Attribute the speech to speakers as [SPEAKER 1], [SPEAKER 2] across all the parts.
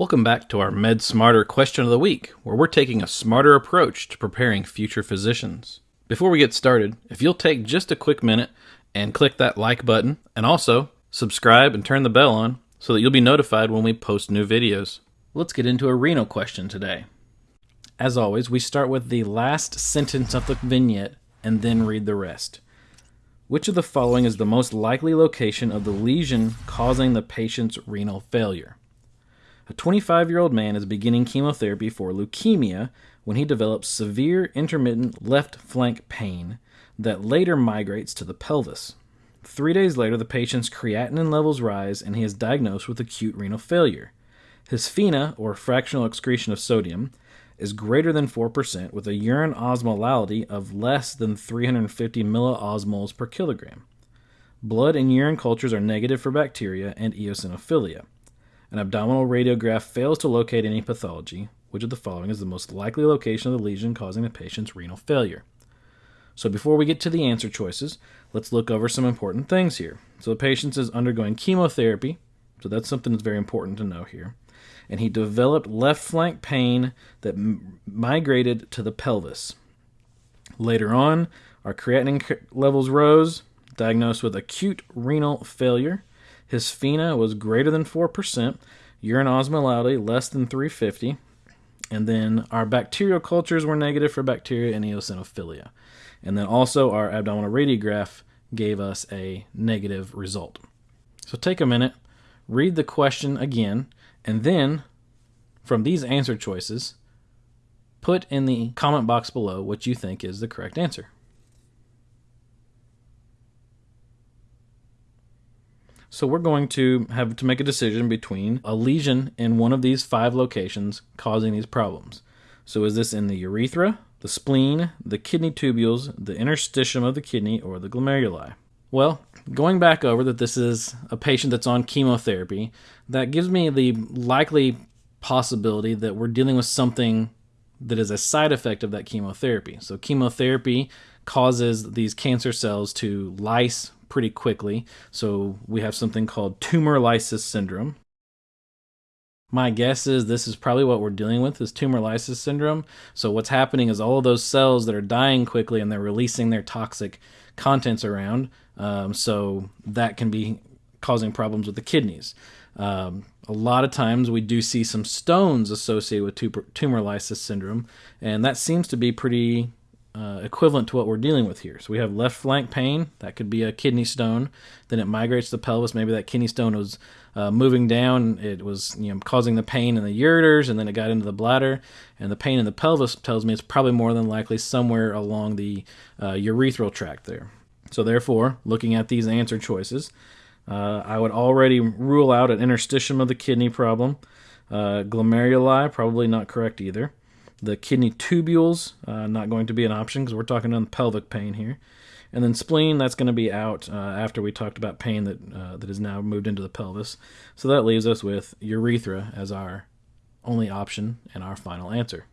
[SPEAKER 1] Welcome back to our Med Smarter question of the week, where we're taking a smarter approach to preparing future physicians. Before we get started, if you'll take just a quick minute and click that like button, and also subscribe and turn the bell on so that you'll be notified when we post new videos. Let's get into a renal question today. As always, we start with the last sentence of the vignette and then read the rest. Which of the following is the most likely location of the lesion causing the patient's renal failure? A 25 year old man is beginning chemotherapy for leukemia when he develops severe intermittent left flank pain that later migrates to the pelvis. Three days later, the patient's creatinine levels rise and he is diagnosed with acute renal failure. His FeNA, or fractional excretion of sodium, is greater than 4% with a urine osmolality of less than 350 milliosmoles per kilogram. Blood and urine cultures are negative for bacteria and eosinophilia. An abdominal radiograph fails to locate any pathology. Which of the following is the most likely location of the lesion causing the patient's renal failure? So before we get to the answer choices, let's look over some important things here. So the patient is undergoing chemotherapy, so that's something that's very important to know here. And he developed left flank pain that migrated to the pelvis. Later on, our creatinine levels rose, diagnosed with acute renal failure. His FeNA was greater than 4%, urine osmolality less than 350, and then our bacterial cultures were negative for bacteria and eosinophilia. And then also our abdominal radiograph gave us a negative result. So take a minute, read the question again, and then from these answer choices, put in the comment box below what you think is the correct answer. So we're going to have to make a decision between a lesion in one of these five locations causing these problems. So is this in the urethra, the spleen, the kidney tubules, the interstitium of the kidney, or the glomeruli? Well, going back over that this is a patient that's on chemotherapy, that gives me the likely possibility that we're dealing with something that is a side effect of that chemotherapy. So chemotherapy causes these cancer cells to lyse pretty quickly. So we have something called tumor lysis syndrome. My guess is this is probably what we're dealing with is tumor lysis syndrome. So what's happening is all of those cells that are dying quickly and they're releasing their toxic contents around. Um, so that can be causing problems with the kidneys. Um, a lot of times we do see some stones associated with tumor lysis syndrome, and that seems to be pretty uh, equivalent to what we're dealing with here. So we have left flank pain, that could be a kidney stone. Then it migrates to the pelvis. Maybe that kidney stone was uh, moving down. It was you know causing the pain in the ureters, and then it got into the bladder. And the pain in the pelvis tells me it's probably more than likely somewhere along the uh, urethral tract there. So therefore, looking at these answer choices, uh, I would already rule out an interstitium of the kidney problem. Uh, glomeruli, probably not correct either. The kidney tubules, uh, not going to be an option because we're talking on pelvic pain here. And then spleen, that's going to be out uh, after we talked about pain that uh, that is now moved into the pelvis. So that leaves us with urethra as our only option and our final answer.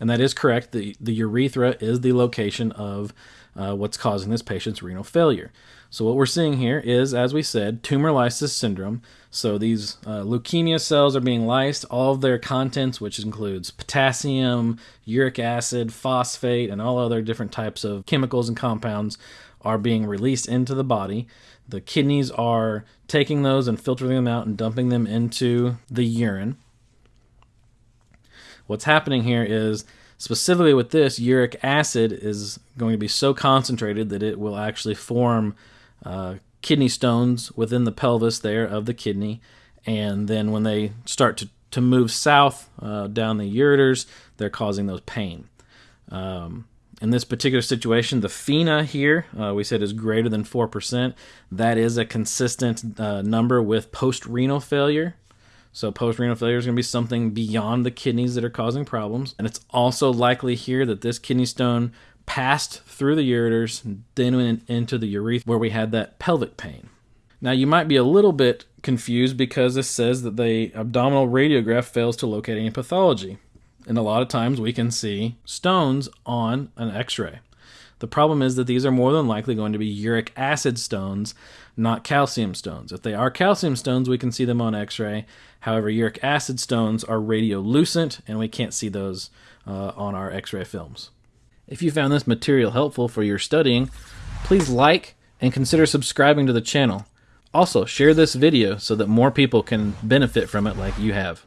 [SPEAKER 1] And that is correct. The, the urethra is the location of uh, what's causing this patient's renal failure. So what we're seeing here is, as we said, tumor lysis syndrome. So these uh, leukemia cells are being lysed. All of their contents, which includes potassium, uric acid, phosphate, and all other different types of chemicals and compounds, are being released into the body. The kidneys are taking those and filtering them out and dumping them into the urine. What's happening here is specifically with this, uric acid is going to be so concentrated that it will actually form uh, kidney stones within the pelvis there of the kidney. And then when they start to, to move south uh, down the ureters, they're causing those pain. Um, in this particular situation, the FeNA here, uh, we said is greater than 4%. That is a consistent uh, number with post renal failure. So post renal failure is going to be something beyond the kidneys that are causing problems. And it's also likely here that this kidney stone passed through the ureters, then went into the urethra where we had that pelvic pain. Now you might be a little bit confused because this says that the abdominal radiograph fails to locate any pathology. And a lot of times we can see stones on an x ray. The problem is that these are more than likely going to be uric acid stones, not calcium stones. If they are calcium stones, we can see them on x ray. However, uric acid stones are radiolucent, and we can't see those uh, on our x ray films. If you found this material helpful for your studying, please like and consider subscribing to the channel. Also, share this video so that more people can benefit from it like you have.